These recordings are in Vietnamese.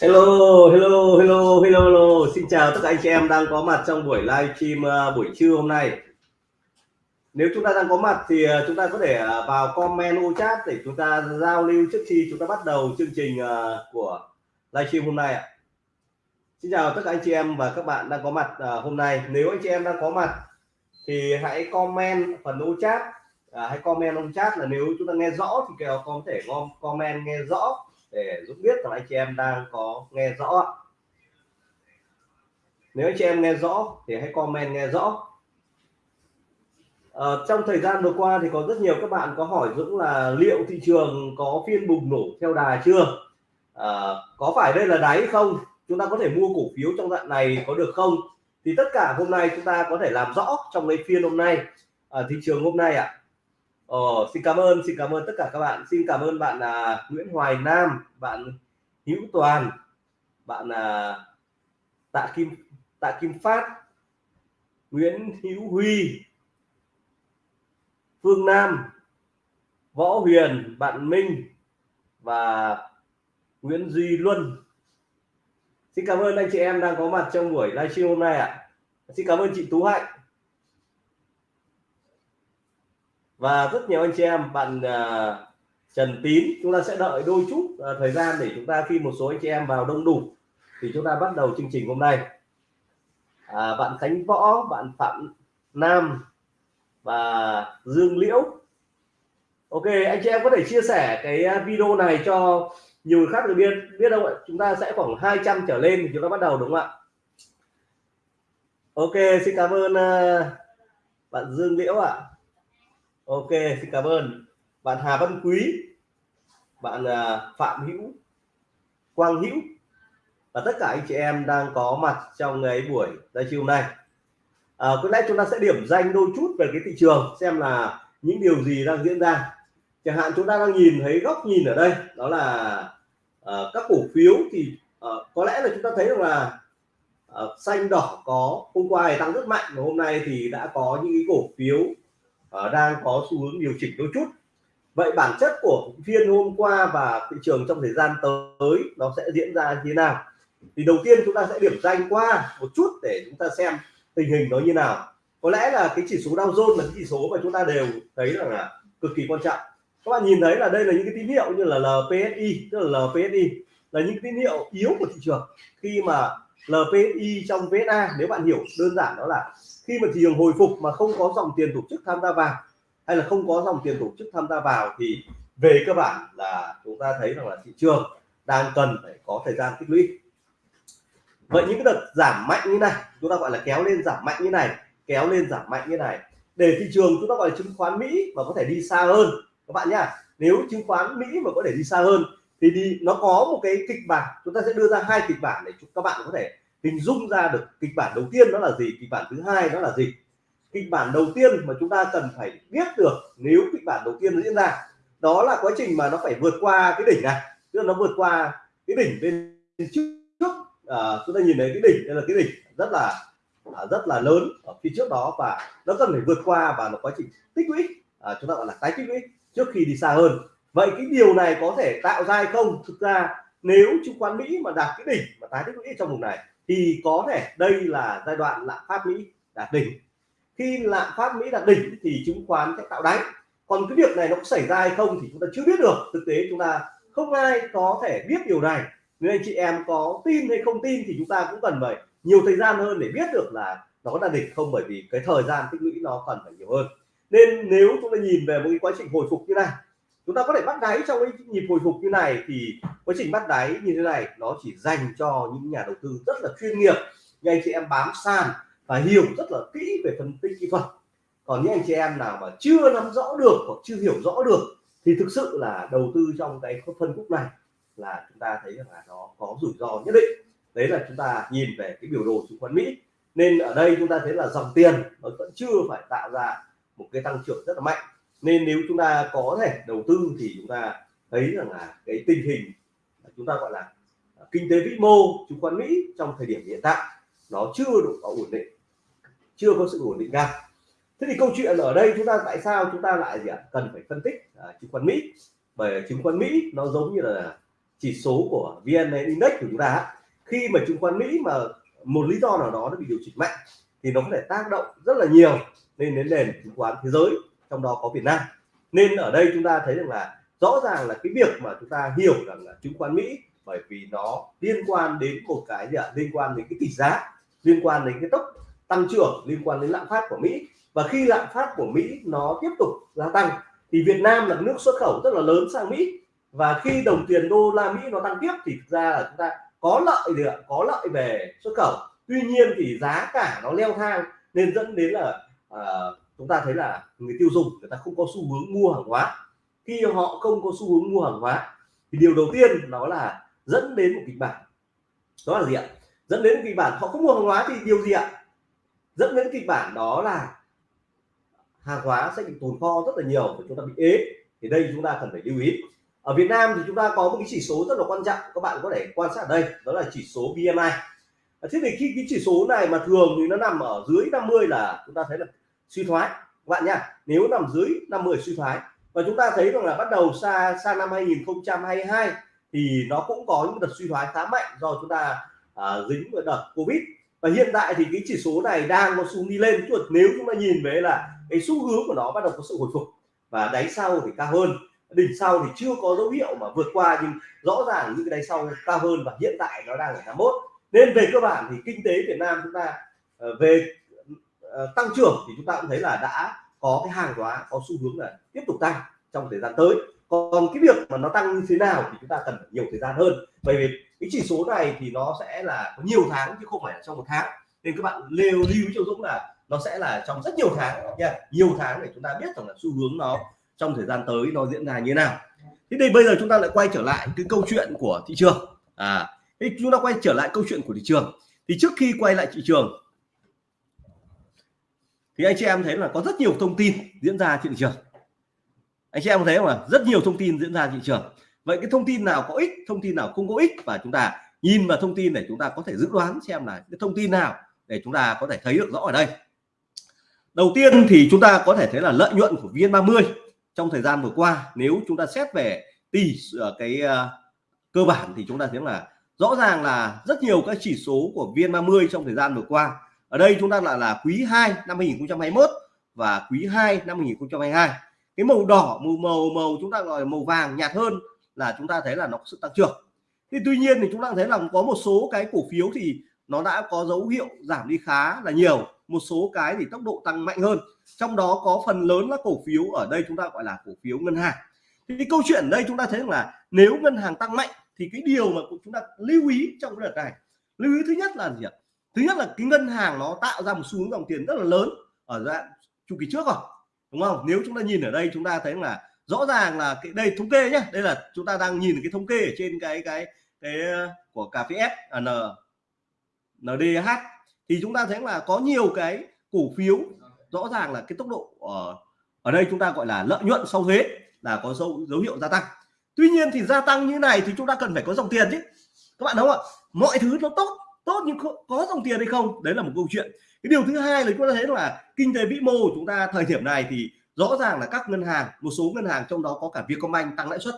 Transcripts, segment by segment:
Hello, hello, hello, hello, hello. Xin chào tất cả anh chị em đang có mặt trong buổi livestream à, buổi trưa hôm nay. Nếu chúng ta đang có mặt thì à, chúng ta có thể à, vào comment ô chat để chúng ta giao lưu trước khi chúng ta bắt đầu chương trình của livestream hôm nay ạ. Xin chào tất cả anh chị em và các bạn đang có mặt hôm nay. Nếu anh chị em đang có mặt thì hãy comment phần ô chat, hãy comment ô chat là nếu chúng ta nghe rõ thì kèo có thể comment nghe rõ để giúp biết rằng anh chị em đang có nghe rõ. Nếu anh chị em nghe rõ thì hãy comment nghe rõ. À, trong thời gian vừa qua thì có rất nhiều các bạn có hỏi Dũng là liệu thị trường có phiên bùng nổ theo đà chưa? À, có phải đây là đáy không? Chúng ta có thể mua cổ phiếu trong đoạn này có được không? Thì tất cả hôm nay chúng ta có thể làm rõ trong cái phiên hôm nay à, thị trường hôm nay ạ. à. Ồ, xin cảm ơn, xin cảm ơn tất cả các bạn. Xin cảm ơn bạn là Nguyễn Hoài Nam, bạn Hữu Toàn, bạn là Tạ Kim Tạ Kim Phát, Nguyễn Hữu Huy, Phương Nam, Võ Huyền, bạn Minh và Nguyễn Duy Luân. Xin cảm ơn anh chị em đang có mặt trong buổi livestream hôm nay ạ. À. Xin cảm ơn chị Tú Hạnh. Và rất nhiều anh chị em bạn uh, Trần Tín chúng ta sẽ đợi đôi chút uh, thời gian để chúng ta khi một số anh chị em vào đông đủ thì chúng ta bắt đầu chương trình hôm nay. À, bạn Khánh Võ bạn Phạm Nam và Dương Liễu. Ok anh chị em có thể chia sẻ cái à, video này cho nhiều người khác được biết biết đâu ạ? Chúng ta sẽ khoảng 200 trở lên thì chúng ta bắt đầu đúng không ạ? Ok xin cảm ơn uh, bạn Dương Liễu ạ ok xin cảm ơn. Bạn Hà Văn Quý bạn à, Phạm Hữu Quang Hữu và tất cả anh chị em đang có mặt trong ngày buổi livestream này à, có lẽ chúng ta sẽ điểm danh đôi chút về cái thị trường xem là những điều gì đang diễn ra. Chẳng hạn chúng ta đang nhìn thấy góc nhìn ở đây đó là uh, các cổ phiếu thì uh, có lẽ là chúng ta thấy rằng là uh, xanh đỏ có hôm qua thì tăng rất mạnh và hôm nay thì đã có những cái cổ phiếu uh, đang có xu hướng điều chỉnh đôi chút. Vậy bản chất của phiên hôm qua và thị trường trong thời gian tới nó sẽ diễn ra như thế nào? Thì đầu tiên chúng ta sẽ điểm danh qua một chút để chúng ta xem tình hình nó như nào. Có lẽ là cái chỉ số Dow Jones là cái chỉ số mà chúng ta đều thấy rằng là cực kỳ quan trọng. Các bạn nhìn thấy là đây là những cái tín hiệu như là LPSI tức là LPSI là những tín hiệu yếu của thị trường. Khi mà LPSI trong VSA nếu bạn hiểu đơn giản đó là khi mà thị trường hồi phục mà không có dòng tiền tổ chức tham gia vào, hay là không có dòng tiền tổ chức tham gia vào thì về cơ bản là chúng ta thấy rằng là thị trường đang cần phải có thời gian tích lũy. Vậy những cái đợt giảm mạnh như này, chúng ta gọi là kéo lên giảm mạnh như này, kéo lên giảm mạnh như này, để thị trường chúng ta gọi là chứng khoán Mỹ mà có thể đi xa hơn. Các bạn nhá, nếu chứng khoán Mỹ mà có thể đi xa hơn thì đi, nó có một cái kịch bản, chúng ta sẽ đưa ra hai kịch bản để các bạn có thể hình dung ra được kịch bản đầu tiên đó là gì kịch bản thứ hai đó là gì? Kịch bản đầu tiên mà chúng ta cần phải biết được nếu kịch bản đầu tiên nó diễn ra đó là quá trình mà nó phải vượt qua cái đỉnh này. Tức là nó vượt qua cái đỉnh bên trước. À, chúng ta nhìn thấy cái đỉnh đây là cái đỉnh rất là à, rất là lớn ở phía trước đó và nó cần phải vượt qua và nó quá trình tích lũy. À, chúng ta gọi là tái tích lũy trước khi đi xa hơn. Vậy cái điều này có thể tạo ra hay không? Thực ra nếu chứng khoán Mỹ mà đạt cái đỉnh mà tái tích lũy trong vùng này thì có thể đây là giai đoạn lạm phát Mỹ đạt đỉnh. Khi lạm phát Mỹ đạt đỉnh thì chứng khoán sẽ tạo đáy. Còn cái việc này nó có xảy ra hay không thì chúng ta chưa biết được. Thực tế chúng ta không ai có thể biết điều này. Nếu anh chị em có tin hay không tin thì chúng ta cũng cần phải nhiều thời gian hơn để biết được là nó có đạt đỉnh không, bởi vì cái thời gian tích lũy nó cần phải nhiều hơn. Nên nếu chúng ta nhìn về một cái quá trình hồi phục như này chúng ta có thể bắt đáy trong cái nhịp hồi phục như này thì quá trình bắt đáy như thế này nó chỉ dành cho những nhà đầu tư rất là chuyên nghiệp, như anh chị em bám sàn và hiểu rất là kỹ về phân tích kỹ thuật. Còn những anh chị em nào mà chưa nắm rõ được hoặc chưa hiểu rõ được thì thực sự là đầu tư trong cái phân khúc này là chúng ta thấy rằng là nó có rủi ro nhất định. Đấy là chúng ta nhìn về cái biểu đồ chứng khoán Mỹ. Nên ở đây chúng ta thấy là dòng tiền nó vẫn chưa phải tạo ra một cái tăng trưởng rất là mạnh nên nếu chúng ta có thể đầu tư thì chúng ta thấy rằng là cái tình hình chúng ta gọi là à, kinh tế vĩ mô chứng khoán Mỹ trong thời điểm hiện tại nó chưa đủ có ổn định chưa có sự ổn định cao. Thế thì câu chuyện ở đây chúng ta tại sao chúng ta lại gì ạ? Cần phải phân tích à, chứng khoán Mỹ. Bởi chứng khoán Mỹ nó giống như là chỉ số của VN Index của chúng ta khi mà chứng khoán Mỹ mà một lý do nào đó nó bị điều chỉnh mạnh thì nó có thể tác động rất là nhiều lên đến nền chứng khoán thế giới trong đó có Việt Nam. Nên ở đây chúng ta thấy rằng là rõ ràng là cái việc mà chúng ta hiểu rằng là chứng khoán Mỹ bởi vì nó liên quan đến một cái gì ạ? Liên quan đến cái tỷ giá liên quan đến cái tốc tăng trưởng liên quan đến lạm phát của Mỹ. Và khi lạm phát của Mỹ nó tiếp tục gia tăng thì Việt Nam là nước xuất khẩu rất là lớn sang Mỹ. Và khi đồng tiền đô la Mỹ nó tăng tiếp thì thực ra là chúng ta có lợi gì ạ? Có lợi về xuất khẩu. Tuy nhiên thì giá cả nó leo thang nên dẫn đến là uh, chúng ta thấy là người tiêu dùng người ta không có xu hướng mua hàng hóa. Khi họ không có xu hướng mua hàng hóa, thì điều đầu tiên đó là dẫn đến một kịch bản. Đó là gì ạ? Dẫn đến kịch bản, họ không mua hàng hóa thì điều gì ạ? Dẫn đến kịch bản đó là hàng hóa sẽ bị tồn kho rất là nhiều và chúng ta bị ế. Thì đây chúng ta cần phải lưu ý. Ở Việt Nam thì chúng ta có một cái chỉ số rất là quan trọng, các bạn có thể quan sát ở đây, đó là chỉ số BMI thế thì khi cái chỉ số này mà thường thì nó nằm ở dưới 50 là chúng ta thấy là suy thoái. Các bạn nhá nếu nằm dưới 50 suy thoái và chúng ta thấy rằng là bắt đầu xa sang năm 2022 thì nó cũng có những đợt suy thoái khá mạnh do chúng ta à, dính với đợt Covid. Và hiện tại thì cái chỉ số này đang có xu đi lên. Chuột nếu chúng ta nhìn về là cái xu hướng của nó bắt đầu có sự hồi phục và đáy sau thì cao hơn. Đỉnh sau thì chưa có dấu hiệu mà vượt qua nhưng rõ ràng những cái đáy sau cao hơn và hiện tại nó đang ở 81 nên về cơ bản thì kinh tế Việt Nam chúng ta ờ, về Ờ, tăng trưởng thì chúng ta cũng thấy là đã có cái hàng hóa có xu hướng là tiếp tục tăng trong thời gian tới. Còn cái việc mà nó tăng như thế nào thì chúng ta cần nhiều thời gian hơn. Bởi vì cái chỉ số này thì nó sẽ là có nhiều tháng chứ không phải là trong một tháng. Nên các bạn lưu lưu ý cho Dũng là nó sẽ là trong rất nhiều tháng, nha. Nhiều tháng để chúng ta biết rằng là xu hướng nó trong thời gian tới nó diễn ra như thế nào. Thế thì bây giờ chúng ta lại quay trở lại cái câu chuyện của thị trường. À thì chúng ta quay trở lại câu chuyện của thị trường. Thì trước khi quay lại thị trường thì anh chị em thấy là có rất nhiều thông tin diễn ra trên thị trường. Anh chị em thấy không ạ? Rất nhiều thông tin diễn ra thị trường. Vậy cái thông tin nào có ích thông tin nào không có ích và chúng ta nhìn vào thông tin để chúng ta có thể dự đoán xem là cái thông tin nào để chúng ta có thể thấy được rõ ở đây. Đầu tiên thì chúng ta có thể thấy là lợi nhuận của VN30 trong thời gian vừa qua nếu chúng ta xét về tỷ ờ, cái uh, cơ bản thì chúng ta thấy là rõ ràng là rất nhiều các chỉ số của VN30 trong thời gian vừa qua ở đây chúng ta là là quý 2 năm 2021 và quý 2 năm 2022 cái màu đỏ, màu màu màu chúng ta gọi là màu vàng nhạt hơn là chúng ta thấy là nó có sự tăng trưởng. Thì tuy nhiên thì chúng ta thấy là có một số cái cổ phiếu thì nó đã có dấu hiệu giảm đi khá là nhiều. Một số cái thì tốc độ tăng mạnh hơn. Trong đó có phần lớn là cổ phiếu ở đây chúng ta gọi là cổ phiếu ngân hàng. Thì cái câu chuyện ở đây chúng ta thấy là nếu ngân hàng tăng mạnh thì cái điều mà chúng ta lưu ý trong cái đợt này. Lưu ý thứ nhất là gì ạ? Thứ nhất là cái ngân hàng nó tạo ra một xu hướng dòng tiền rất là lớn ở đoạn chu kỳ trước rồi đúng không? Nếu chúng ta nhìn ở đây chúng ta thấy là rõ ràng là cái đây thống kê nhé đây là chúng ta đang nhìn cái thống kê ở trên cái cái cái uh, của cà phê F à, N NDH thì chúng ta thấy là có nhiều cái cổ phiếu rõ ràng là cái tốc độ ở ở đây chúng ta gọi là lợi nhuận sau thuế là có dấu dấu hiệu gia tăng. Tuy nhiên thì gia tăng như này thì chúng ta cần phải có dòng tiền chứ. Các bạn đúng không ạ? Mọi thứ nó tốt tốt nhưng có dòng tiền hay không? Đấy là một câu chuyện. Cái điều thứ hai là chúng ta thấy là kinh tế vĩ mô của chúng ta thời điểm này thì rõ ràng là các ngân hàng, một số ngân hàng trong đó có cả Vietcombank tăng lãi suất.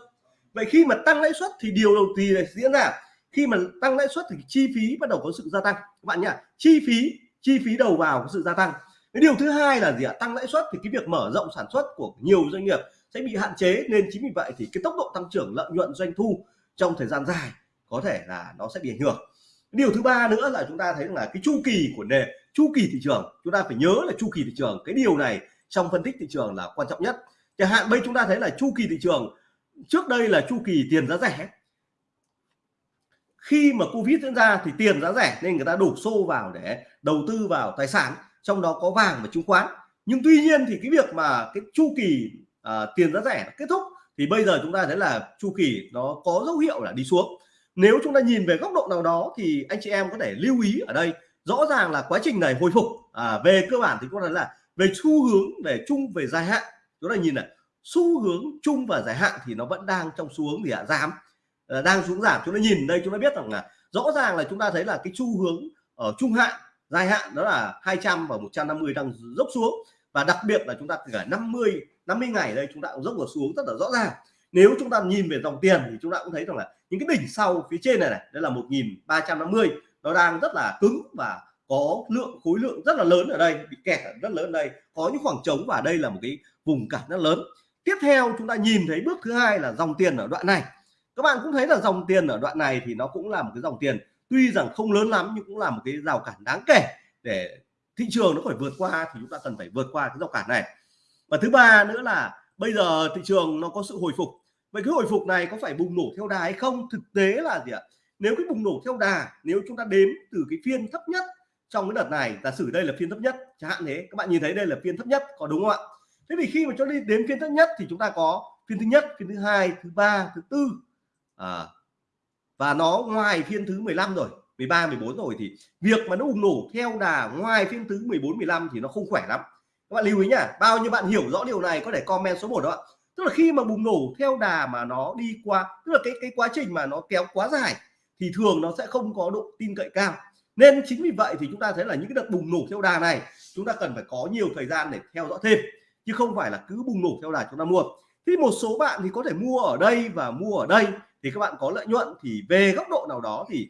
Vậy khi mà tăng lãi suất thì điều đầu tiên là diễn ra. Khi mà tăng lãi suất thì chi phí bắt đầu có sự gia tăng. Các bạn nhá, chi phí chi phí đầu vào có sự gia tăng. Cái điều thứ hai là gì ạ? Tăng lãi suất thì cái việc mở rộng sản xuất của nhiều doanh nghiệp sẽ bị hạn chế. Nên chính vì vậy thì cái tốc độ tăng trưởng, lợi nhuận doanh thu trong thời gian dài có thể là nó sẽ bị ảnh hưởng điều thứ ba nữa là chúng ta thấy là cái chu kỳ của nền chu kỳ thị trường. Chúng ta phải nhớ là chu kỳ thị trường cái điều này trong phân tích thị trường là quan trọng nhất. Chẳng hạn bây chúng ta thấy là chu kỳ thị trường trước đây là chu kỳ tiền giá rẻ. Khi mà covid diễn ra thì tiền giá rẻ nên người ta đổ xô vào để đầu tư vào tài sản trong đó có vàng và chứng khoán. Nhưng tuy nhiên thì cái việc mà cái chu kỳ uh, tiền giá rẻ kết thúc thì bây giờ chúng ta thấy là chu kỳ nó có dấu hiệu là đi xuống nếu chúng ta nhìn về góc độ nào đó thì anh chị em có thể lưu ý ở đây. Rõ ràng là quá trình này hồi phục. À, về cơ bản thì có thể là về xu hướng về chung về dài hạn. Chúng ta nhìn này xu hướng chung và dài hạn thì nó vẫn đang trong xu hướng gì ạ? Giảm. À, đang xuống giảm. Chúng ta nhìn đây chúng ta biết rằng là rõ ràng là chúng ta thấy là cái xu hướng ở trung hạn dài hạn đó là 200 và 150 đang dốc xuống. Và đặc biệt là chúng ta cả 50 50 ngày đây chúng ta cũng dốc vào xuống rất là rõ ràng nếu chúng ta nhìn về dòng tiền thì chúng ta cũng thấy rằng là những cái đỉnh sau phía trên này này đây là 1350 nó đang rất là cứng và có lượng khối lượng rất là lớn ở đây, bị kẹt rất lớn ở đây, có những khoảng trống và đây là một cái vùng cản rất lớn. Tiếp theo chúng ta nhìn thấy bước thứ hai là dòng tiền ở đoạn này. Các bạn cũng thấy là dòng tiền ở đoạn này thì nó cũng là một cái dòng tiền, tuy rằng không lớn lắm nhưng cũng là một cái rào cản đáng kể để thị trường nó phải vượt qua thì chúng ta cần phải vượt qua cái rào cản này. Và thứ ba nữa là bây giờ thị trường nó có sự hồi phục. Vậy cái hồi phục này có phải bùng nổ theo đà hay không? Thực tế là gì ạ? Nếu cái bùng nổ theo đà nếu chúng ta đếm từ cái phiên thấp nhất trong cái đợt này giả sử đây là phiên thấp nhất chẳng hạn thế các bạn nhìn thấy đây là phiên thấp nhất có đúng không ạ? Thế thì khi mà cho đi đến phiên thấp nhất thì chúng ta có phiên thứ nhất phiên thứ hai thứ ba thứ tư. À, và nó ngoài phiên thứ 15 rồi 13 14 rồi thì việc mà nó bùng nổ theo đà ngoài phiên thứ 14 15 thì nó không khỏe lắm các bạn lưu ý nhá, bao nhiêu bạn hiểu rõ điều này có thể comment số 1 đó ạ. Tức là khi mà bùng nổ theo đà mà nó đi qua, tức là cái cái quá trình mà nó kéo quá dài, thì thường nó sẽ không có độ tin cậy cao. Nên chính vì vậy thì chúng ta thấy là những cái đợt bùng nổ theo đà này, chúng ta cần phải có nhiều thời gian để theo dõi thêm, chứ không phải là cứ bùng nổ theo đà chúng ta mua. Thì một số bạn thì có thể mua ở đây và mua ở đây, thì các bạn có lợi nhuận, thì về góc độ nào đó thì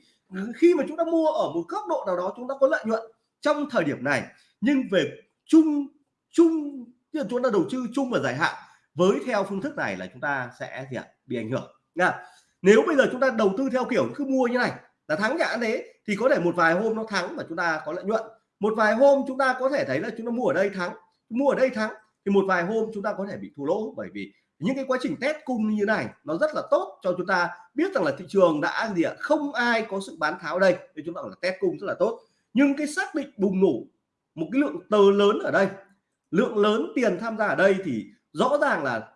khi mà chúng ta mua ở một góc độ nào đó chúng ta có lợi nhuận trong thời điểm này, nhưng về chung chung, tức là chúng ta đầu tư chung và dài hạn với theo phương thức này là chúng ta sẽ gì ạ? Bị ảnh hưởng, nha. Nếu bây giờ chúng ta đầu tư theo kiểu cứ mua như này, là thắng nhãn thế, thì có thể một vài hôm nó thắng và chúng ta có lợi nhuận. Một vài hôm chúng ta có thể thấy là chúng ta mua ở đây thắng, mua ở đây thắng, thì một vài hôm chúng ta có thể bị thua lỗ bởi vì những cái quá trình test cung như này nó rất là tốt cho chúng ta biết rằng là thị trường đã gì ạ? Không ai có sự bán tháo đây thì chúng ta là test cung rất là tốt. Nhưng cái xác định bùng nổ một cái lượng tờ lớn ở đây lượng lớn tiền tham gia ở đây thì rõ ràng là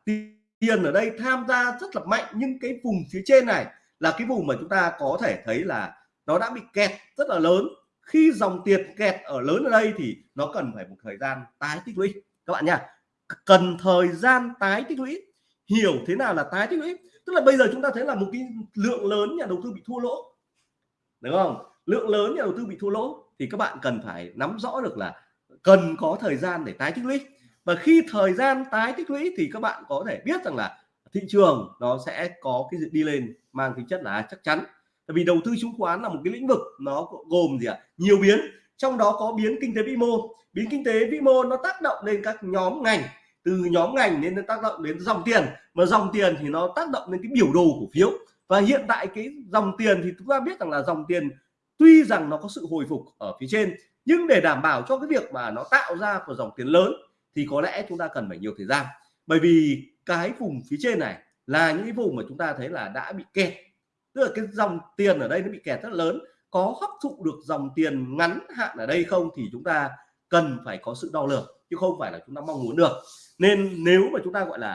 tiền ở đây tham gia rất là mạnh, nhưng cái vùng phía trên này là cái vùng mà chúng ta có thể thấy là nó đã bị kẹt rất là lớn. Khi dòng tiền kẹt ở lớn ở đây thì nó cần phải một thời gian tái tích lũy. Các bạn nha cần thời gian tái tích lũy. Hiểu thế nào là tái tích lũy? Tức là bây giờ chúng ta thấy là một cái lượng lớn nhà đầu tư bị thua lỗ. Đúng không? Lượng lớn nhà đầu tư bị thua lỗ thì các bạn cần phải nắm rõ được là cần có thời gian để tái tích lũy. Và khi thời gian tái tích lũy thì các bạn có thể biết rằng là thị trường nó sẽ có cái đi lên mang tính chất là chắc chắn. Tại vì đầu tư chứng khoán là một cái lĩnh vực nó gồm gì ạ? À? nhiều biến, trong đó có biến kinh tế vĩ mô. Biến kinh tế vĩ mô nó tác động lên các nhóm ngành, từ nhóm ngành nên nó tác động đến dòng tiền. Mà dòng tiền thì nó tác động đến cái biểu đồ cổ phiếu. Và hiện tại cái dòng tiền thì chúng ta biết rằng là dòng tiền tuy rằng nó có sự hồi phục ở phía trên nhưng để đảm bảo cho cái việc mà nó tạo ra một dòng tiền lớn thì có lẽ chúng ta cần phải nhiều thời gian. Bởi vì cái vùng phía trên này là những cái vùng mà chúng ta thấy là đã bị kẹt. Tức là cái dòng tiền ở đây nó bị kẹt rất lớn. Có hấp thụ được dòng tiền ngắn hạn ở đây không thì chúng ta cần phải có sự đo lường, chứ không phải là chúng ta mong muốn được. Nên nếu mà chúng ta gọi là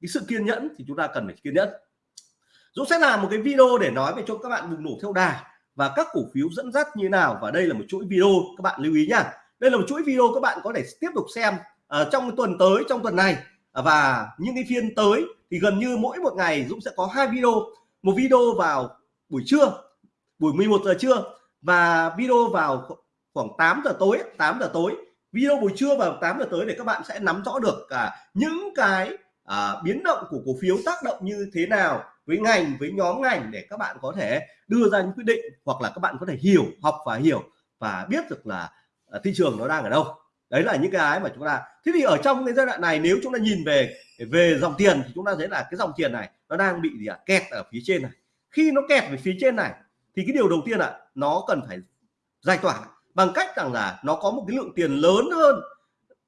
cái sự kiên nhẫn thì chúng ta cần phải kiên nhẫn. Dũng sẽ làm một cái video để nói về cho các bạn bùng nổ theo đà và các cổ phiếu dẫn dắt như nào? Và đây là một chuỗi video các bạn lưu ý nhá. Đây là một chuỗi video các bạn có thể tiếp tục xem uh, trong tuần tới trong tuần này. À, và những cái phiên tới thì gần như mỗi một ngày Dũng sẽ có hai video. Một video vào buổi trưa buổi 11 giờ trưa. Và video vào khoảng 8 giờ tối 8 giờ tối. Video buổi trưa vào 8 giờ tới để các bạn sẽ nắm rõ được cả những cái à, biến động của cổ phiếu tác động như thế nào với ngành với nhóm ngành để các bạn có thể đưa ra những quyết định hoặc là các bạn có thể hiểu học và hiểu và biết được là à, thị trường nó đang ở đâu. Đấy là những cái mà chúng ta thế thì ở trong cái giai đoạn này nếu chúng ta nhìn về về dòng tiền thì chúng ta thấy là cái dòng tiền này nó đang bị gì ạ? Kẹt ở phía trên này. Khi nó kẹt về phía trên này thì cái điều đầu tiên ạ nó cần phải giải tỏa bằng cách rằng là nó có một cái lượng tiền lớn hơn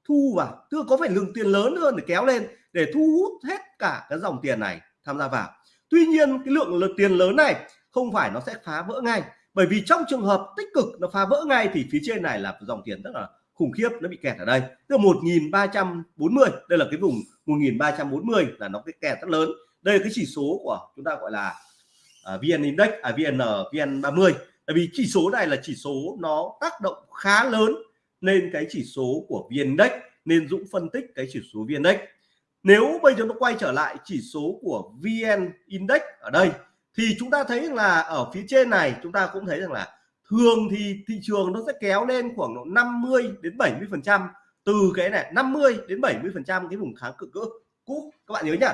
thu vào tức là có phải lượng tiền lớn hơn để kéo lên để thu hút hết cả cái dòng tiền này tham gia vào. Tuy nhiên cái lượng tiền lớn này không phải nó sẽ phá vỡ ngay. Bởi vì trong trường hợp tích cực nó phá vỡ ngay thì phía trên này là dòng tiền rất là khủng khiếp nó bị kẹt ở đây. Từ là 1340 đây là cái vùng 1340 là nó cái kẹt rất lớn. Đây là cái chỉ số của chúng ta gọi là à, uh, VN Index à VN VN 30 tại vì chỉ số này là chỉ số nó tác động khá lớn lên cái chỉ số của VN Index nên Dũng phân tích cái chỉ số VN Index nếu bây giờ nó quay trở lại chỉ số của VN Index ở đây, thì chúng ta thấy là ở phía trên này chúng ta cũng thấy rằng là thường thì thị trường nó sẽ kéo lên khoảng độ 50 đến 70 phần trăm. Từ cái này 50 đến 70 phần trăm cái vùng kháng cự cỡ cũ. Các bạn nhớ nhá,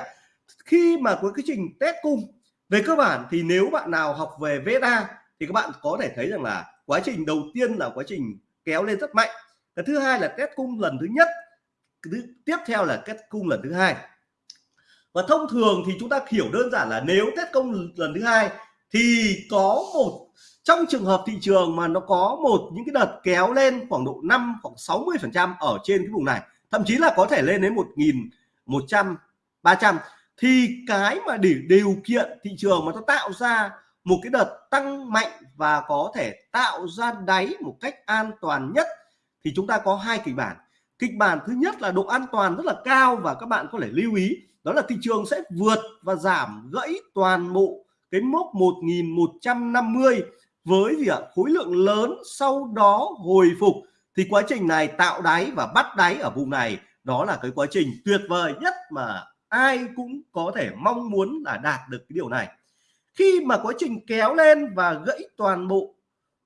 khi mà có cái trình test cung về cơ bản thì nếu bạn nào học về VSA thì các bạn có thể thấy rằng là quá trình đầu tiên là quá trình kéo lên rất mạnh. Cái thứ hai là test cung lần thứ nhất tiếp theo là kết cung lần thứ hai. Và thông thường thì chúng ta hiểu đơn giản là nếu kết cung lần thứ hai thì có một, trong trường hợp thị trường mà nó có một những cái đợt kéo lên khoảng độ 5 khoảng 60 phần trăm ở trên cái vùng này, thậm chí là có thể lên đến một nghìn một trăm, ba trăm, thì cái mà để điều kiện thị trường mà nó tạo ra một cái đợt tăng mạnh và có thể tạo ra đáy một cách an toàn nhất thì chúng ta có hai kịch bản kịch bản thứ nhất là độ an toàn rất là cao và các bạn có thể lưu ý, đó là thị trường sẽ vượt và giảm gãy toàn bộ cái mốc 1150 với gì ạ? Khối lượng lớn sau đó hồi phục. Thì quá trình này tạo đáy và bắt đáy ở vùng này, đó là cái quá trình tuyệt vời nhất mà ai cũng có thể mong muốn là đạt được cái điều này. Khi mà quá trình kéo lên và gãy toàn bộ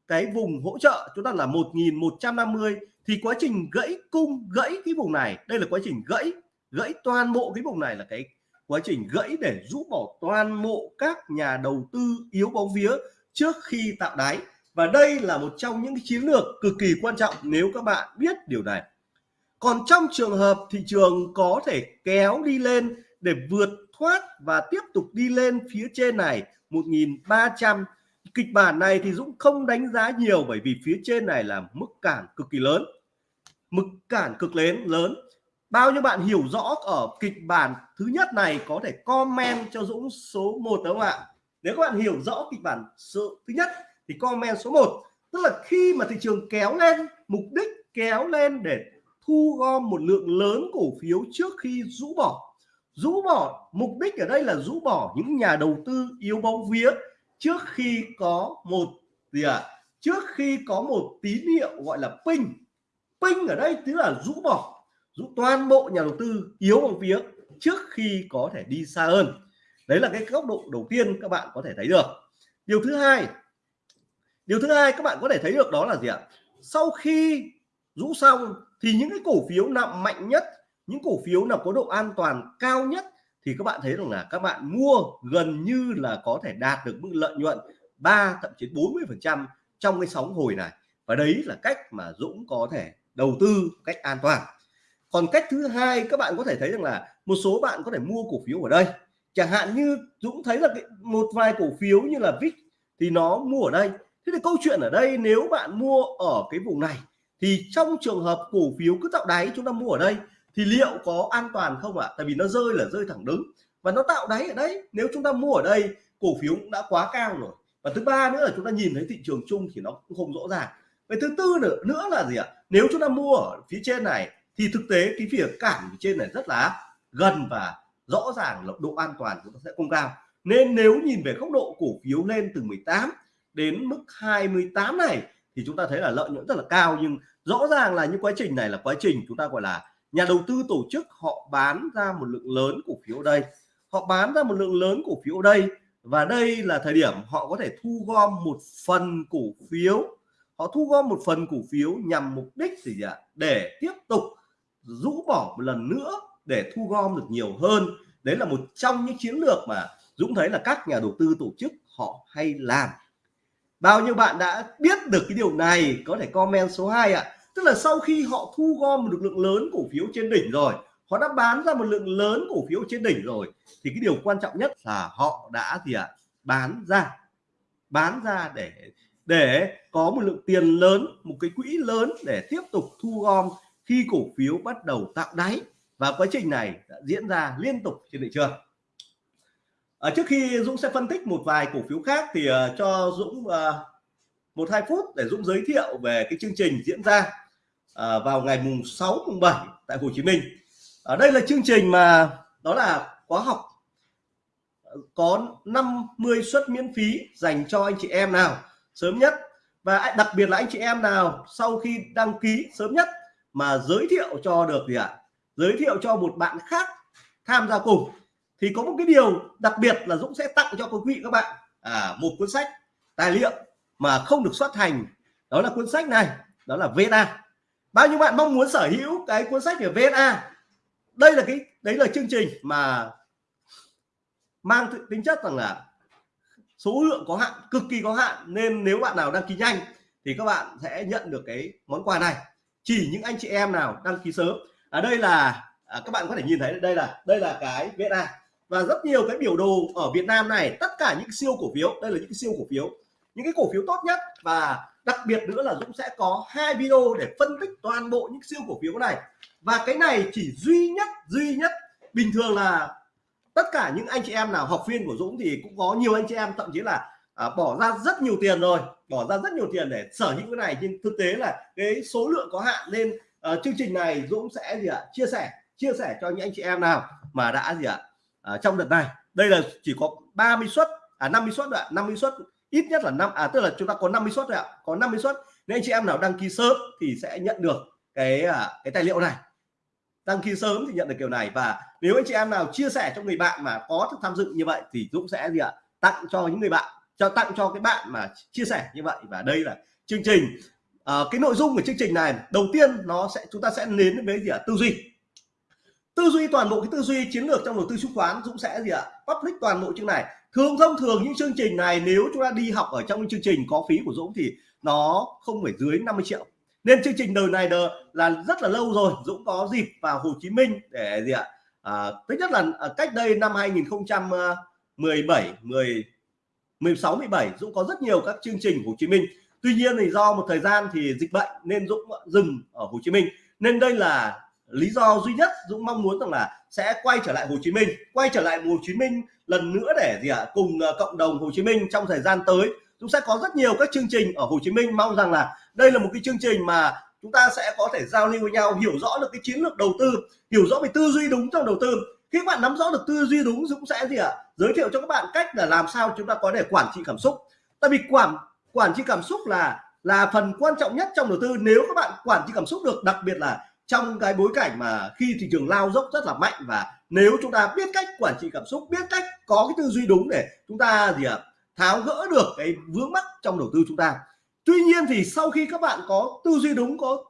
cái vùng hỗ trợ, chúng ta là 1150 thì quá trình gãy cung, gãy cái vùng này, đây là quá trình gãy gãy toàn bộ cái vùng này là cái quá trình gãy để rũ bỏ toàn bộ các nhà đầu tư yếu bóng vía trước khi tạo đáy. Và đây là một trong những chiến lược cực kỳ quan trọng nếu các bạn biết điều này. Còn trong trường hợp thị trường có thể kéo đi lên để vượt thoát và tiếp tục đi lên phía trên này 1300 kịch bản này thì Dũng không đánh giá nhiều bởi vì phía trên này là mức cản cực kỳ lớn. Mức cản cực lớn lớn. Bao nhiêu bạn hiểu rõ ở kịch bản thứ nhất này có thể comment cho Dũng số 1 đúng không ạ? Nếu các bạn hiểu rõ kịch bản số thứ nhất thì comment số 1 tức là khi mà thị trường kéo lên, mục đích kéo lên để thu gom một lượng lớn cổ phiếu trước khi rũ bỏ. Rũ bỏ, mục đích ở đây là rũ bỏ những nhà đầu tư yếu bóng vía trước khi có một gì ạ? À? trước khi có một tín hiệu gọi là ping. Ping ở đây tức là rũ bỏ, rũ toàn bộ nhà đầu tư yếu bằng phía trước khi có thể đi xa hơn. Đấy là cái góc độ đầu tiên các bạn có thể thấy được. Điều thứ hai, điều thứ hai các bạn có thể thấy được đó là gì ạ? Sau khi rũ xong thì những cái cổ phiếu nặng mạnh nhất, những cổ phiếu nào có độ an toàn cao nhất thì các bạn thấy rằng là các bạn mua gần như là có thể đạt được mức lợi nhuận 3 thậm chí 40 phần trăm trong cái sóng hồi này. Và đấy là cách mà Dũng có thể đầu tư cách an toàn. Còn cách thứ hai các bạn có thể thấy rằng là một số bạn có thể mua cổ phiếu ở đây. Chẳng hạn như Dũng thấy là cái, một vài cổ phiếu như là VIX thì nó mua ở đây. Thế thì câu chuyện ở đây nếu bạn mua ở cái vùng này thì trong trường hợp cổ phiếu cứ tạo đáy chúng ta mua ở đây thì liệu có an toàn không ạ? À? tại vì nó rơi là rơi thẳng đứng. Và nó tạo đáy ở đấy nếu chúng ta mua ở đây, cổ phiếu cũng đã quá cao rồi. Và thứ ba nữa là chúng ta nhìn thấy thị trường chung thì nó cũng không rõ ràng. Về thứ tư nữa nữa là gì ạ? À? nếu chúng ta mua ở phía trên này, thì thực tế cái phía cản phía trên này rất là gần và rõ ràng là độ an toàn chúng ta sẽ không cao. Nên nếu nhìn về góc độ cổ phiếu lên từ 18 đến mức 28 này, thì chúng ta thấy là lợi nhuận rất là cao. Nhưng rõ ràng là những quá trình này là quá trình chúng ta gọi là nhà đầu tư tổ chức họ bán ra một lượng lớn cổ phiếu đây. Họ bán ra một lượng lớn cổ phiếu đây và đây là thời điểm họ có thể thu gom một phần cổ phiếu. Họ thu gom một phần cổ phiếu nhằm mục đích gì ạ? Để tiếp tục rũ bỏ một lần nữa để thu gom được nhiều hơn. Đấy là một trong những chiến lược mà Dũng thấy là các nhà đầu tư tổ chức họ hay làm. Bao nhiêu bạn đã biết được cái điều này, có thể comment số 2 ạ tức là sau khi họ thu gom một lượng lớn cổ phiếu trên đỉnh rồi họ đã bán ra một lượng lớn cổ phiếu trên đỉnh rồi thì cái điều quan trọng nhất là họ đã gì ạ? Bán ra. Bán ra để để có một lượng tiền lớn một cái quỹ lớn để tiếp tục thu gom khi cổ phiếu bắt đầu tạo đáy. Và quá trình này đã diễn ra liên tục trên thị trường. À, trước khi Dũng sẽ phân tích một vài cổ phiếu khác thì uh, cho Dũng uh, một hai phút để Dũng giới thiệu về cái chương trình diễn ra à, vào ngày mùng 6 mùng 7 tại Hồ Chí Minh. Ở đây là chương trình mà đó là khóa học ờ, có 50 suất miễn phí dành cho anh chị em nào sớm nhất. Và đặc biệt là anh chị em nào sau khi đăng ký sớm nhất mà giới thiệu cho được gì ạ? Giới thiệu cho một bạn khác tham gia cùng thì có một cái điều đặc biệt là Dũng sẽ tặng cho quý vị các bạn. À, một cuốn sách tài liệu mà không được xuất hành. Đó là cuốn sách này đó là VSA bao nhiêu bạn mong muốn sở hữu cái cuốn sách về VSA đây là cái đấy là chương trình mà mang tính chất rằng là số lượng có hạn cực kỳ có hạn. Nên nếu bạn nào đăng ký nhanh thì các bạn sẽ nhận được cái món quà này. Chỉ những anh chị em nào đăng ký sớm. Ở đây là à, các bạn có thể nhìn thấy đây là đây là cái VNA và rất nhiều cái biểu đồ ở Việt Nam này tất cả những siêu cổ phiếu đây là những siêu cổ phiếu những cái cổ phiếu tốt nhất. Và đặc biệt nữa là Dũng sẽ có hai video để phân tích toàn bộ những siêu cổ phiếu này. Và cái này chỉ duy nhất duy nhất. Bình thường là tất cả những anh chị em nào học viên của Dũng thì cũng có nhiều anh chị em thậm chí là à, bỏ ra rất nhiều tiền rồi bỏ ra rất nhiều tiền để sở hữu cái này. Nhưng thực tế là cái số lượng có hạn nên uh, à, chương trình này Dũng sẽ gì ạ chia sẻ chia sẻ cho những anh chị em nào mà đã gì ạ à, trong đợt này. Đây là chỉ có 30 suất à 50 suất ạ 50 suất ít nhất là năm à tức là chúng ta có 50 suất rồi ạ. Có 50 suất. Nên anh chị em nào đăng ký sớm thì sẽ nhận được cái à, cái tài liệu này. Đăng ký sớm thì nhận được kiểu này. Và nếu anh chị em nào chia sẻ cho người bạn mà có tham dự như vậy thì Dũng sẽ gì ạ? Tặng cho những người bạn cho tặng cho cái bạn mà chia sẻ như vậy. Và đây là chương trình à, cái nội dung của chương trình này. Đầu tiên nó sẽ chúng ta sẽ đến với gì ạ? Tư duy. Tư duy toàn bộ cái tư duy chiến lược trong đầu tư chứng khoán Dũng sẽ gì ạ? Public toàn bộ chương này thường thông thường những chương trình này nếu chúng ta đi học ở trong chương trình có phí của Dũng thì nó không phải dưới 50 triệu. Nên chương trình đời này đời là rất là lâu rồi Dũng có dịp vào Hồ Chí Minh để gì ạ? À, thứ nhất là à, cách đây năm 2017 10 16 17 Dũng có rất nhiều các chương trình Hồ Chí Minh. Tuy nhiên thì do một thời gian thì dịch bệnh nên Dũng dừng ở Hồ Chí Minh. Nên đây là lý do duy nhất Dũng mong muốn rằng là sẽ quay trở lại Hồ Chí Minh quay trở lại Hồ Chí Minh lần nữa để gì ạ à, cùng ờ, cộng đồng Hồ Chí Minh trong thời gian tới. Chúng sẽ có rất nhiều các chương trình ở Hồ Chí Minh. Mong rằng là đây là một cái chương trình mà chúng ta sẽ có thể giao lưu với nhau hiểu rõ được cái chiến lược đầu tư hiểu rõ về tư duy đúng trong đầu tư. Khi các bạn nắm rõ được tư duy đúng Dũng sẽ gì ạ à? giới thiệu cho các bạn cách là làm sao chúng ta có thể quản trị cảm xúc. Tại vì quản quản trị cảm xúc là là phần quan trọng nhất trong đầu tư. Nếu các bạn quản trị cảm xúc được đặc biệt là trong cái bối cảnh mà khi thị trường lao dốc rất là mạnh và nếu chúng ta biết cách quản trị cảm xúc biết cách có cái tư duy đúng để chúng ta gì ạ à, tháo gỡ được cái vướng mắc trong đầu tư chúng ta. Tuy nhiên thì sau khi các bạn có tư duy đúng có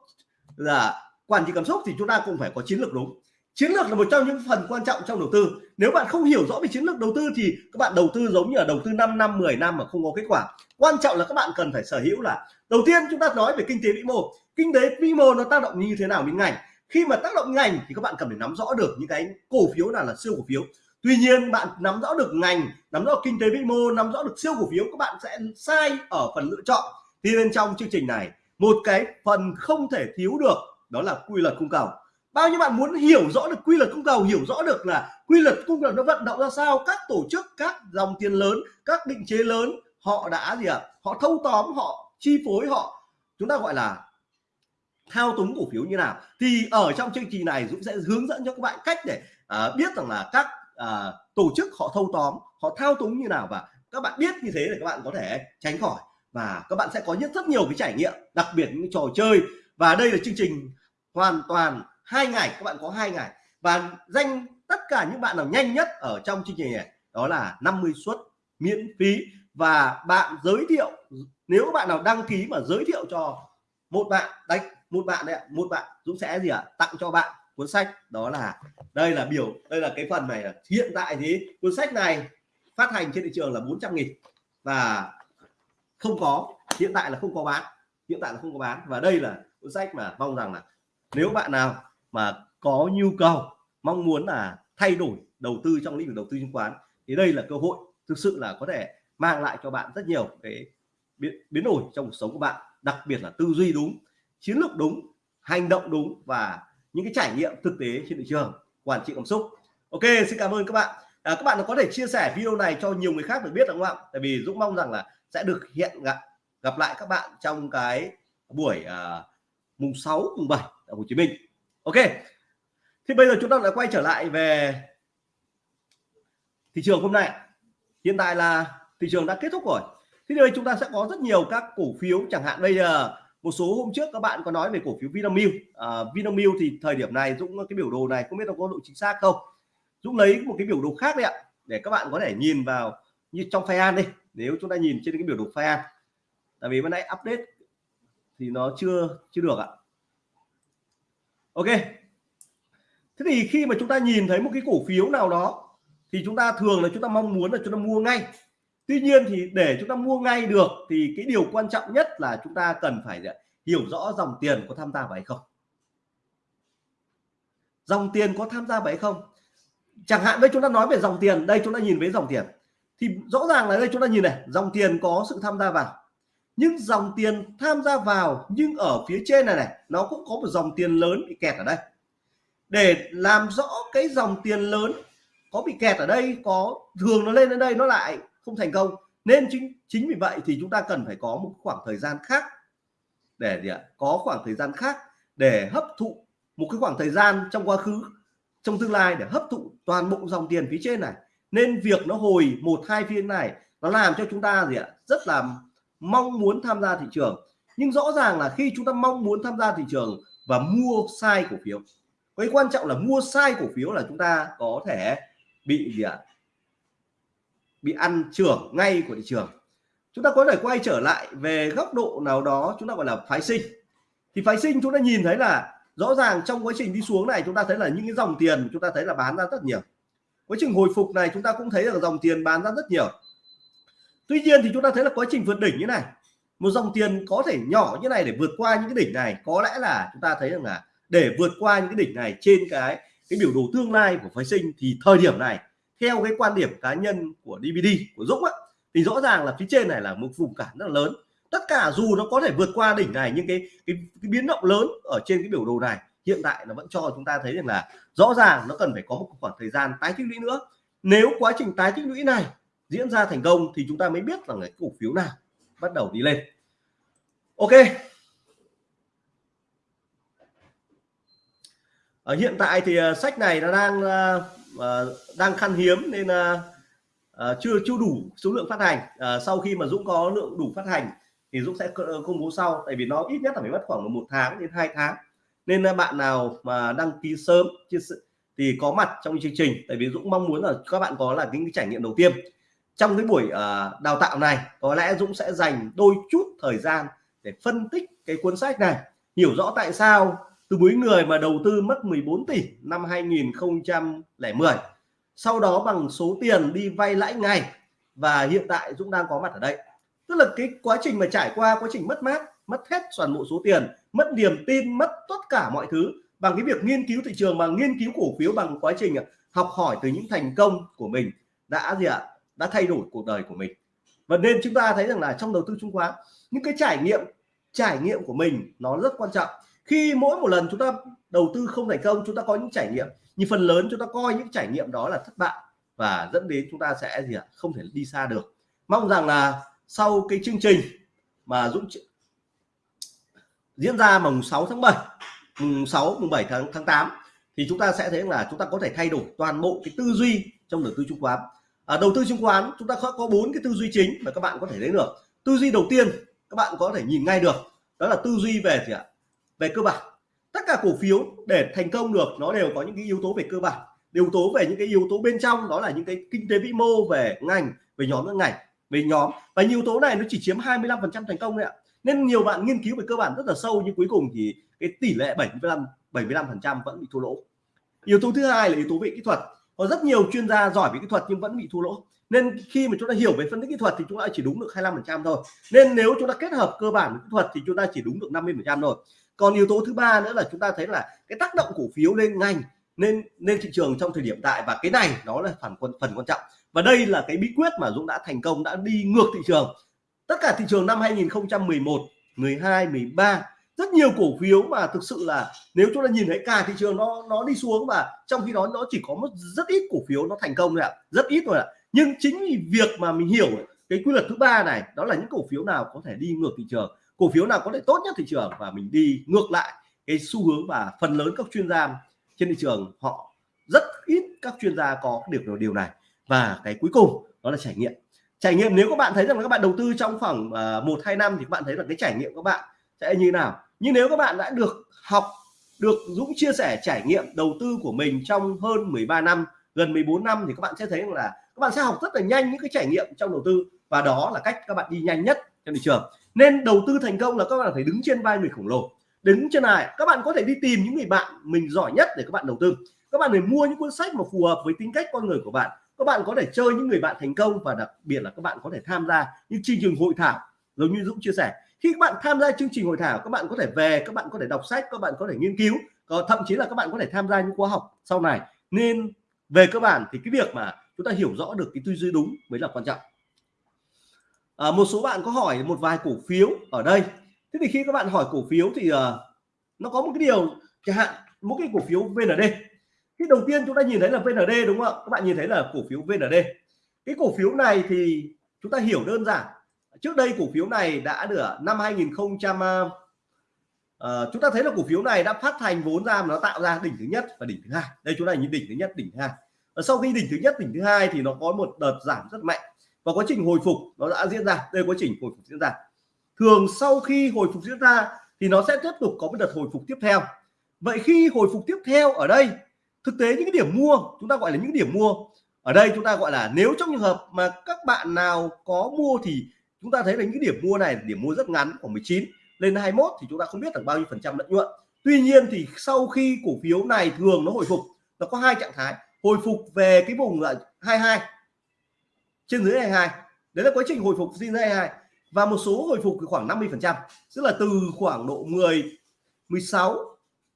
là quản trị cảm xúc thì chúng ta cũng phải có chiến lược đúng chiến lược là một trong những phần quan trọng trong đầu tư. Nếu bạn không hiểu rõ về chiến lược đầu tư thì các bạn đầu tư giống như là đầu tư 5 năm 10 năm mà không có kết quả. Quan trọng là các bạn cần phải sở hữu là, đầu tiên chúng ta nói về kinh tế vĩ mô. Kinh tế vĩ mô nó tác động như thế nào đến ngành? Khi mà tác động ngành thì các bạn cần phải nắm rõ được những cái cổ phiếu nào là siêu cổ phiếu. Tuy nhiên, bạn nắm rõ được ngành, nắm rõ kinh tế vĩ mô, nắm rõ được siêu cổ phiếu, các bạn sẽ sai ở phần lựa chọn. Thì bên trong chương trình này, một cái phần không thể thiếu được đó là quy luật cung cầu bao nhiêu bạn muốn hiểu rõ được quy luật cung cầu hiểu rõ được là quy luật cung cầu nó vận động ra sao các tổ chức các dòng tiền lớn các định chế lớn họ đã gì ạ? À? họ thâu tóm họ chi phối họ chúng ta gọi là thao túng cổ phiếu như nào. Thì ở trong chương trình này Dũng sẽ hướng dẫn cho các bạn cách để à, biết rằng là các à, tổ chức họ thâu tóm họ thao túng như nào và các bạn biết như thế để các bạn có thể tránh khỏi. Và các bạn sẽ có rất rất nhiều cái trải nghiệm đặc biệt những trò chơi. Và đây là chương trình hoàn toàn hai ngày, các bạn có hai ngày. Và danh tất cả những bạn nào nhanh nhất ở trong chương trình này, đó là 50 suất miễn phí. Và bạn giới thiệu, nếu các bạn nào đăng ký mà giới thiệu cho một bạn đấy một bạn đấy một bạn Dũng sẽ gì ạ, tặng cho bạn cuốn sách. Đó là, đây là biểu, đây là cái phần này hiện tại thì cuốn sách này phát hành trên thị trường là 400 nghìn. Và không có, hiện tại là không có bán, hiện tại là không có bán. Và đây là cuốn sách mà mong rằng là nếu bạn nào mà có nhu cầu mong muốn là thay đổi đầu tư trong lĩnh vực đầu tư chứng khoán thì đây là cơ hội thực sự là có thể mang lại cho bạn rất nhiều cái biến, biến đổi trong cuộc sống của bạn đặc biệt là tư duy đúng chiến lược đúng hành động đúng và những cái trải nghiệm thực tế trên thị trường quản trị cảm xúc. Ok xin cảm ơn các bạn. À, các bạn có thể chia sẻ video này cho nhiều người khác được biết đúng không ạ? Tại vì Dũng mong rằng là sẽ được hiện gặp gặp lại các bạn trong cái buổi à, mùng 6 mùng 7 ở Hồ Chí Minh ok. Thì bây giờ chúng ta lại quay trở lại về thị trường hôm nay. Hiện tại là thị trường đã kết thúc rồi. Thì đây chúng ta sẽ có rất nhiều các cổ phiếu. Chẳng hạn bây giờ một số hôm trước các bạn có nói về cổ phiếu Vinamilk. À, Vinamilk thì thời điểm này Dũng cái biểu đồ này không biết nó có độ chính xác không? Dũng lấy một cái biểu đồ khác đấy ạ để các bạn có thể nhìn vào như trong file đi. Nếu chúng ta nhìn trên cái biểu đồ file tại vì bữa nãy update thì nó chưa chưa được ạ ok. Thế thì khi mà chúng ta nhìn thấy một cái cổ phiếu nào đó, thì chúng ta thường là chúng ta mong muốn là chúng ta mua ngay. Tuy nhiên thì để chúng ta mua ngay được, thì cái điều quan trọng nhất là chúng ta cần phải à, hiểu rõ dòng tiền có tham gia vào hay không. Dòng tiền có tham gia vào hay không? Chẳng hạn đây chúng ta nói về dòng tiền, đây chúng ta nhìn với dòng tiền. Thì rõ ràng là đây chúng ta nhìn này, dòng tiền có sự tham gia vào nhưng dòng tiền tham gia vào nhưng ở phía trên này này, nó cũng có một dòng tiền lớn bị kẹt ở đây. Để làm rõ cái dòng tiền lớn có bị kẹt ở đây, có thường nó lên đến đây nó lại không thành công, nên chính chính vì vậy thì chúng ta cần phải có một khoảng thời gian khác để gì ạ? Có khoảng thời gian khác để hấp thụ một cái khoảng thời gian trong quá khứ, trong tương lai để hấp thụ toàn bộ dòng tiền phía trên này. Nên việc nó hồi một, hai phiên này nó làm cho chúng ta gì ạ? Rất là mong muốn tham gia thị trường. Nhưng rõ ràng là khi chúng ta mong muốn tham gia thị trường và mua sai cổ phiếu, cái quan trọng là mua sai cổ phiếu là chúng ta có thể bị gì ạ? Bị ăn trưởng ngay của thị trường. Chúng ta có thể quay trở lại về góc độ nào đó chúng ta gọi là phái sinh. Thì phái sinh chúng ta nhìn thấy là rõ ràng trong quá trình đi xuống này chúng ta thấy là những cái dòng tiền chúng ta thấy là bán ra rất nhiều. Quá trình hồi phục này chúng ta cũng thấy là dòng tiền bán ra rất nhiều tuy nhiên thì chúng ta thấy là quá trình vượt đỉnh như này một dòng tiền có thể nhỏ như này để vượt qua những cái đỉnh này có lẽ là chúng ta thấy rằng là để vượt qua những cái đỉnh này trên cái cái biểu đồ tương lai của phái sinh thì thời điểm này theo cái quan điểm cá nhân của DVD của Dũng á, thì rõ ràng là phía trên này là một vùng cản rất là lớn. Tất cả dù nó có thể vượt qua đỉnh này nhưng cái, cái, cái biến động lớn ở trên cái biểu đồ này hiện tại nó vẫn cho chúng ta thấy rằng là rõ ràng nó cần phải có một khoảng thời gian tái tích lũy nữa. Nếu quá trình tái tích lũy này diễn ra thành công thì chúng ta mới biết rằng cái cổ phiếu nào bắt đầu đi lên. Ok. Ở hiện tại thì à, sách này nó đang à, à, đang khan hiếm nên chưa chưa đủ số lượng phát hành. Sau khi mà Dũng có lượng đủ phát hành thì Dũng sẽ công bố sau. Tại vì nó ít nhất là phải mất khoảng một tháng đến hai tháng. Nên bạn nào mà đăng ký sớm thì có mặt trong chương trình. Tại vì Dũng mong muốn là các bạn có là những cái trải nghiệm đầu tiên trong cái buổi uh, đào tạo này có lẽ Dũng sẽ dành đôi chút thời gian để phân tích cái cuốn sách này. Hiểu rõ tại sao từ mấy người mà đầu tư mất 14 tỷ năm 2010 sau đó bằng số tiền đi vay lãi ngày và hiện tại Dũng đang có mặt ở đây. Tức là cái quá trình mà trải qua quá trình mất mát mất hết toàn bộ số tiền mất niềm tin mất tất cả mọi thứ bằng cái việc nghiên cứu thị trường bằng nghiên cứu cổ phiếu bằng quá trình học hỏi từ những thành công của mình đã gì ạ? Đã thay đổi cuộc đời của mình. Và nên chúng ta thấy rằng là trong đầu tư chứng khoán, những cái trải nghiệm trải nghiệm của mình nó rất quan trọng. Khi mỗi một lần chúng ta đầu tư không thành công, chúng ta có những trải nghiệm, nhưng phần lớn chúng ta coi những trải nghiệm đó là thất bại và dẫn đến chúng ta sẽ gì ạ? Không thể đi xa được. Mong rằng là sau cái chương trình mà Dũng diễn ra mùng 6 tháng 7 mùng 6 mùng 7 tháng tháng 8 thì chúng ta sẽ thấy là chúng ta có thể thay đổi toàn bộ cái tư duy trong đầu tư chứng khoán à, đầu tư chứng khoán chúng ta có bốn cái tư duy chính mà các bạn có thể thấy được. Tư duy đầu tiên các bạn có thể nhìn ngay được đó là tư duy về gì ạ? Về cơ bản. Tất cả cổ phiếu để thành công được nó đều có những cái yếu tố về cơ bản. Yếu tố về những cái yếu tố bên trong đó là những cái kinh tế vĩ mô về ngành về nhóm các ngành về nhóm. Và yếu tố này nó chỉ chiếm 25 phần trăm thành công đấy ạ. Nên nhiều bạn nghiên cứu về cơ bản rất là sâu nhưng cuối cùng thì cái tỷ lệ 75 75 phần trăm vẫn bị thua lỗ. Yếu tố thứ hai là yếu tố về kỹ thuật có rất nhiều chuyên gia giỏi về kỹ thuật nhưng vẫn bị thua lỗ. Nên khi mà chúng ta hiểu về phân tích kỹ thuật thì chúng ta chỉ đúng được 25 phần trăm thôi. Nên nếu chúng ta kết hợp cơ bản kỹ thuật thì chúng ta chỉ đúng được 50 phần trăm thôi. Còn yếu tố thứ ba nữa là chúng ta thấy là cái tác động cổ phiếu lên ngành nên nên thị trường trong thời điểm tại và cái này nó là phần phần phần quan trọng. Và đây là cái bí quyết mà Dũng đã thành công, đã đi ngược thị trường. Tất cả thị trường năm 2011 12 13 rất nhiều cổ phiếu mà thực sự là nếu chúng ta nhìn thấy cả thị trường nó nó đi xuống và trong khi đó nó chỉ có một rất ít cổ phiếu nó thành công thôi ạ. Rất ít thôi ạ. Nhưng chính vì việc mà mình hiểu cái quy luật thứ ba này đó là những cổ phiếu nào có thể đi ngược thị trường cổ phiếu nào có thể tốt nhất thị trường và mình đi ngược lại cái xu hướng và phần lớn các chuyên gia trên thị trường họ rất ít các chuyên gia có được điều này. Và cái cuối cùng đó là trải nghiệm. Trải nghiệm nếu các bạn thấy rằng các bạn đầu tư trong khoảng à, một hai năm thì các bạn thấy là cái trải nghiệm các bạn sẽ như nào? Nhưng nếu các bạn đã được học, được Dũng chia sẻ trải nghiệm đầu tư của mình trong hơn 13 năm, gần 14 năm thì các bạn sẽ thấy là các bạn sẽ học rất là nhanh những cái trải nghiệm trong đầu tư và đó là cách các bạn đi nhanh nhất trên thị trường. Nên đầu tư thành công là các bạn phải đứng trên vai người khổng lồ. Đứng trên này các bạn có thể đi tìm những người bạn mình giỏi nhất để các bạn đầu tư. Các bạn phải mua những cuốn sách mà phù hợp với tính cách con người của bạn. Các bạn có thể chơi những người bạn thành công và đặc biệt là các bạn có thể tham gia những chương trình hội thảo, giống như Dũng chia sẻ khi các bạn tham gia chương trình hội thảo các bạn có thể về các bạn có thể đọc sách các bạn có thể nghiên cứu còn thậm chí là các bạn có thể tham gia những khóa học sau này. Nên về cơ bản thì cái việc mà chúng ta hiểu rõ được cái tư duy đúng mới là quan trọng. À, một số bạn có hỏi một vài cổ phiếu ở đây. Thế thì khi các bạn hỏi cổ phiếu thì uh, nó có một cái điều chẳng hạn một cái cổ phiếu VND cái đầu tiên chúng ta nhìn thấy là VND đúng không ạ? Các bạn nhìn thấy là cổ phiếu VND cái cổ phiếu này thì chúng ta hiểu đơn giản trước đây cổ phiếu này đã được năm 2000 uh, ờ, chúng ta thấy là cổ phiếu này đã phát thành vốn ra mà nó tạo ra đỉnh thứ nhất và đỉnh thứ hai. Đây chúng ta nhìn đỉnh thứ nhất đỉnh thứ hai. Và sau khi đỉnh thứ nhất đỉnh thứ hai thì nó có một đợt giảm rất mạnh và quá trình hồi phục nó đã diễn ra. Đây quá trình hồi phục diễn ra. Thường sau khi hồi phục diễn ra thì nó sẽ tiếp tục có một đợt hồi phục tiếp theo. Vậy khi hồi phục tiếp theo ở đây thực tế những cái điểm mua chúng ta gọi là những điểm mua ở đây chúng ta gọi là nếu trong trường hợp mà các bạn nào có mua thì chúng ta thấy là những điểm mua này điểm mua rất ngắn, khoảng 19 lên 21 thì chúng ta không biết được bao nhiêu phần trăm lợi nhuận. Tuy nhiên thì sau khi cổ phiếu này thường nó hồi phục, nó có hai trạng thái, hồi phục về cái vùng là 22 trên dưới 22 đấy là quá trình hồi phục trên dưới 22 và một số hồi phục khoảng 50 phần trăm, tức là từ khoảng độ 10 16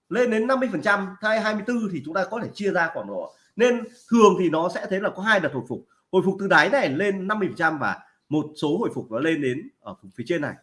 lên đến 50 phần trăm hay 24 thì chúng ta có thể chia ra khoảng độ. Nên thường thì nó sẽ thấy là có hai đợt hồi phục. Hồi phục từ đáy này lên 50 phần trăm và một số hồi phục nó lên đến ở phía trên này.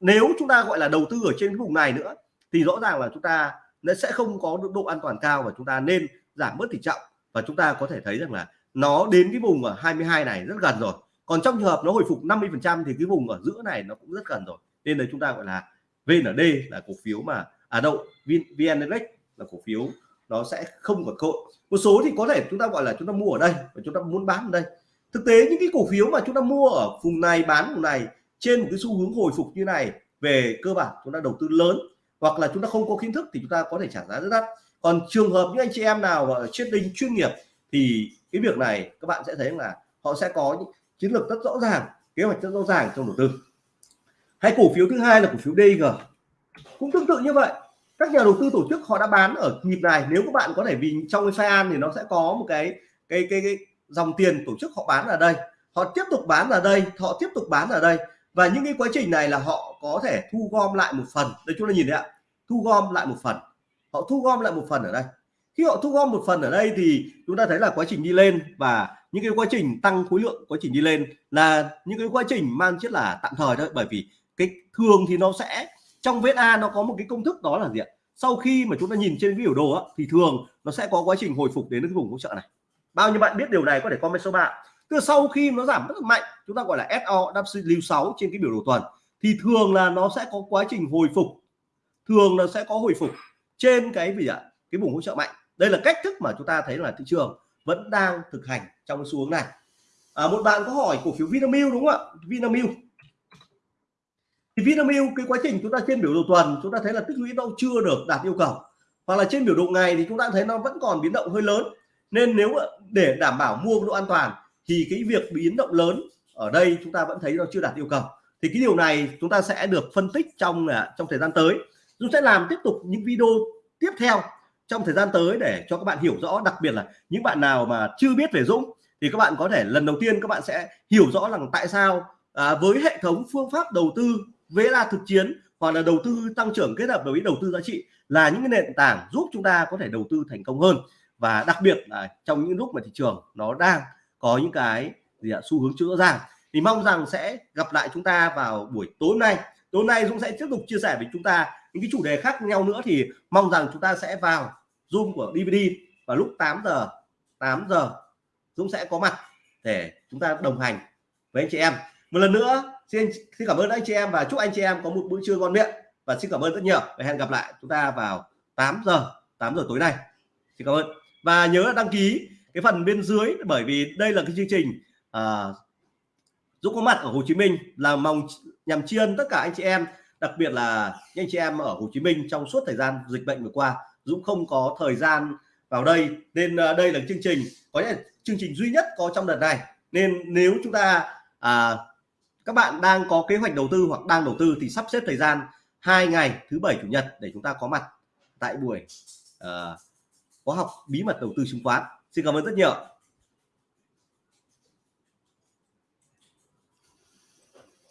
Nếu chúng ta gọi là đầu tư ở trên cái vùng này nữa, thì rõ ràng là chúng ta nó sẽ không có độ an toàn cao và chúng ta nên giảm bớt tỷ trọng. Và chúng ta có thể thấy rằng là nó đến cái vùng ở 22 này rất gần rồi. Còn trong trường hợp nó hồi phục 50 phần trăm thì cái vùng ở giữa này nó cũng rất gần rồi. Nên là chúng ta gọi là VND là cổ phiếu mà à đâu VN Index là cổ phiếu nó sẽ không có cơ một số thì có thể chúng ta gọi là chúng ta mua ở đây và chúng ta muốn bán ở đây thực tế những cái cổ phiếu mà chúng ta mua ở vùng này bán vùng này trên một cái xu hướng hồi phục như này về cơ bản chúng ta đầu tư lớn hoặc là chúng ta không có kiến thức thì chúng ta có thể trả giá rất đắt. Còn trường hợp những anh chị em nào ở trading chuyên nghiệp thì cái việc này các bạn sẽ thấy là họ sẽ có những chiến lược rất rõ ràng kế hoạch rất rõ ràng trong đầu tư. Hay cổ phiếu thứ hai là cổ phiếu DG cũng tương tự như vậy các nhà đầu tư tổ chức họ đã bán ở nhịp này. Nếu các bạn có thể vì trong cái pha an thì nó sẽ có một cái cái cái, cái dòng tiền tổ chức họ bán ở đây họ tiếp tục bán ở đây họ tiếp tục bán ở đây. Và những cái quá trình này là họ có thể thu gom lại một phần. Đây chúng ta nhìn thấy ạ thu gom lại một phần. Họ thu gom lại một phần ở đây. Khi họ thu gom một phần ở đây thì chúng ta thấy là quá trình đi lên và những cái quá trình tăng khối lượng quá trình đi lên là những cái quá trình mang chất là tạm thời thôi. Bởi vì cái thường thì nó sẽ trong VSA nó có một cái công thức đó là gì ạ? Sau khi mà chúng ta nhìn trên cái biểu đồ á, thì thường nó sẽ có quá trình hồi phục đến cái vùng hỗ trợ này bao nhiêu bạn biết điều này có thể comment số 3 tức sau khi nó giảm rất mạnh chúng ta gọi là SOW6 trên cái biểu đồ tuần thì thường là nó sẽ có quá trình hồi phục. Thường là sẽ có hồi phục trên cái gì ạ? Cái vùng hỗ trợ mạnh. Đây là cách thức mà chúng ta thấy là thị trường vẫn đang thực hành trong cái xu hướng này. À, một bạn có hỏi cổ phiếu Vinamilk đúng không ạ? Vinamilk. Thì Vinamilk cái quá trình chúng ta trên biểu đồ tuần chúng ta thấy là tích lũy đâu chưa được đạt yêu cầu. Hoặc là trên biểu đồ ngày thì chúng ta thấy nó vẫn còn biến động hơi lớn nên nếu để đảm bảo mua độ an toàn thì cái việc biến động lớn ở đây chúng ta vẫn thấy nó chưa đạt yêu cầu. Thì cái điều này chúng ta sẽ được phân tích trong à, trong thời gian tới. Chúng sẽ làm tiếp tục những video tiếp theo trong thời gian tới để cho các bạn hiểu rõ đặc biệt là những bạn nào mà chưa biết về Dũng thì các bạn có thể lần đầu tiên các bạn sẽ hiểu rõ rằng tại sao à, với hệ thống phương pháp đầu tư VSA thực chiến hoặc là đầu tư tăng trưởng kết hợp với đầu tư giá trị là những cái nền tảng giúp chúng ta có thể đầu tư thành công hơn và đặc biệt là trong những lúc mà thị trường nó đang có những cái gì ạ, xu hướng chữa ràng, thì mong rằng sẽ gặp lại chúng ta vào buổi tối nay. Tối nay Dũng sẽ tiếp tục chia sẻ với chúng ta những cái chủ đề khác nhau nữa, thì mong rằng chúng ta sẽ vào zoom của DVD vào lúc 8 giờ 8 giờ Dũng sẽ có mặt để chúng ta đồng hành với anh chị em. Một lần nữa, xin xin cảm ơn anh chị em và chúc anh chị em có một bữa trưa ngon miệng. Và xin cảm ơn rất nhiều. Và hẹn gặp lại chúng ta vào 8 giờ 8 giờ tối nay. Xin cảm ơn và nhớ đăng ký cái phần bên dưới bởi vì đây là cái chương trình à, Dũng có mặt ở Hồ Chí Minh là mong nhằm tri ân tất cả anh chị em đặc biệt là những anh chị em ở Hồ Chí Minh trong suốt thời gian dịch bệnh vừa qua. Dũng không có thời gian vào đây nên à, đây là chương trình có lẽ chương trình duy nhất có trong đợt này. Nên nếu chúng ta à, các bạn đang có kế hoạch đầu tư hoặc đang đầu tư thì sắp xếp thời gian hai ngày thứ bảy chủ nhật để chúng ta có mặt tại buổi uh, khóa học bí mật đầu tư chứng khoán. Xin cảm ơn rất nhiều.